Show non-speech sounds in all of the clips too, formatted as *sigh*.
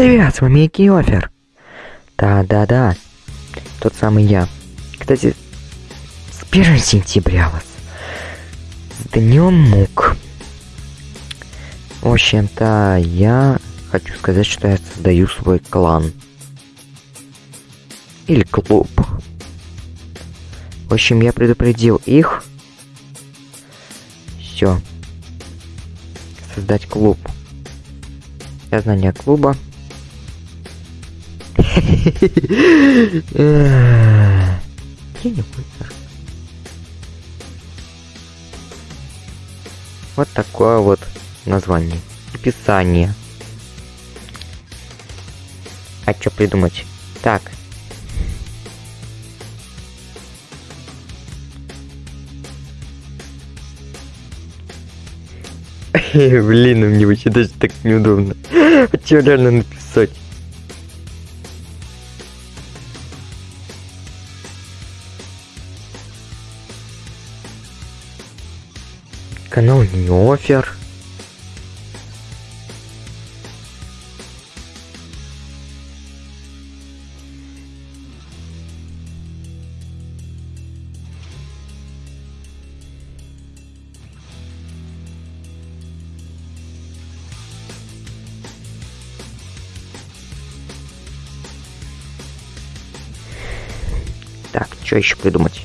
Привет, с вами Киофер. Да-да-да, тот самый я. Кстати, с 1 сентября вас. С днем мук. В общем-то, я хочу сказать, что я создаю свой клан. Или клуб. В общем, я предупредил их. Все. Создать клуб. Я знание клуба. Я не вытер. Вот такое вот название. Описание. А что придумать? Так. *laughs* Блин, мне вообще даже так неудобно. А реально написать? Канал не офер. Так, что еще придумать?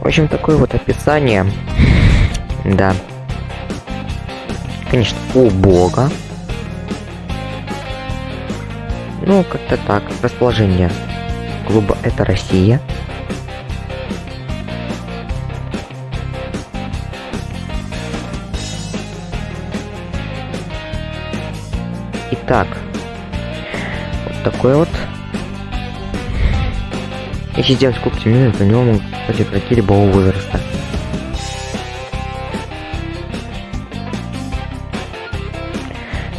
В общем, такое вот описание. Да. Конечно, убого. Ну, как-то так. Расположение клуба это Россия. Итак, вот такой вот. Если сделать куб темнее, то него могут кстати, игроки любого возраста.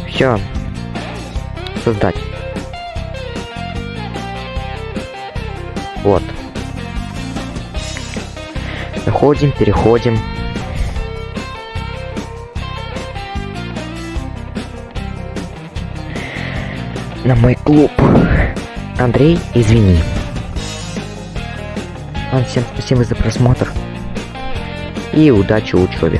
Все. Создать. Вот. Заходим, переходим. На мой клуб. Андрей, извини. Вам всем спасибо за просмотр. И удачи в учебе.